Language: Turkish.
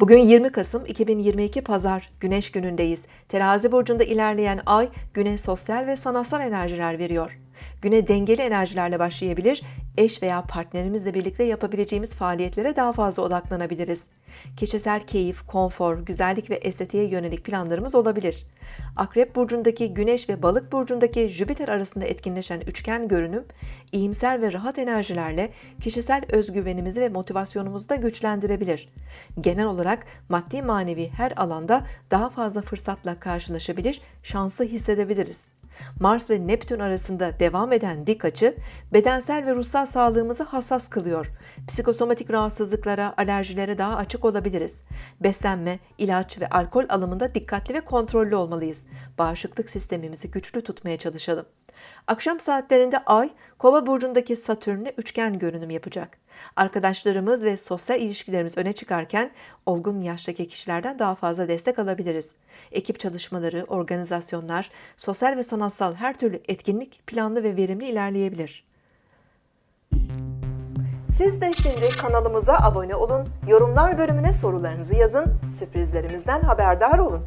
Bugün 20 Kasım 2022 Pazar Güneş günündeyiz. Terazi burcunda ilerleyen ay güne sosyal ve sanatsal enerjiler veriyor. Güne dengeli enerjilerle başlayabilir, eş veya partnerimizle birlikte yapabileceğimiz faaliyetlere daha fazla odaklanabiliriz. Kişisel keyif, konfor, güzellik ve estetiğe yönelik planlarımız olabilir. Akrep burcundaki Güneş ve Balık burcundaki Jüpiter arasında etkinleşen üçgen görünüm, iyimser ve rahat enerjilerle kişisel özgüvenimizi ve motivasyonumuzu da güçlendirebilir. Genel olarak maddi manevi her alanda daha fazla fırsatla karşılaşabilir, şanslı hissedebiliriz. Mars ve Neptün arasında devam eden dik açı bedensel ve ruhsal sağlığımızı hassas kılıyor. Psikosomatik rahatsızlıklara, alerjilere daha açık olabiliriz. Beslenme, ilaç ve alkol alımında dikkatli ve kontrollü olmalıyız. Bağışıklık sistemimizi güçlü tutmaya çalışalım. Akşam saatlerinde Ay, Kova burcundaki Satürn'le üçgen görünüm yapacak. Arkadaşlarımız ve sosyal ilişkilerimiz öne çıkarken olgun yaştaki kişilerden daha fazla destek alabiliriz. Ekip çalışmaları, organizasyonlar, sosyal ve sanatsal her türlü etkinlik planlı ve verimli ilerleyebilir. Siz de şimdi kanalımıza abone olun, yorumlar bölümüne sorularınızı yazın, sürprizlerimizden haberdar olun.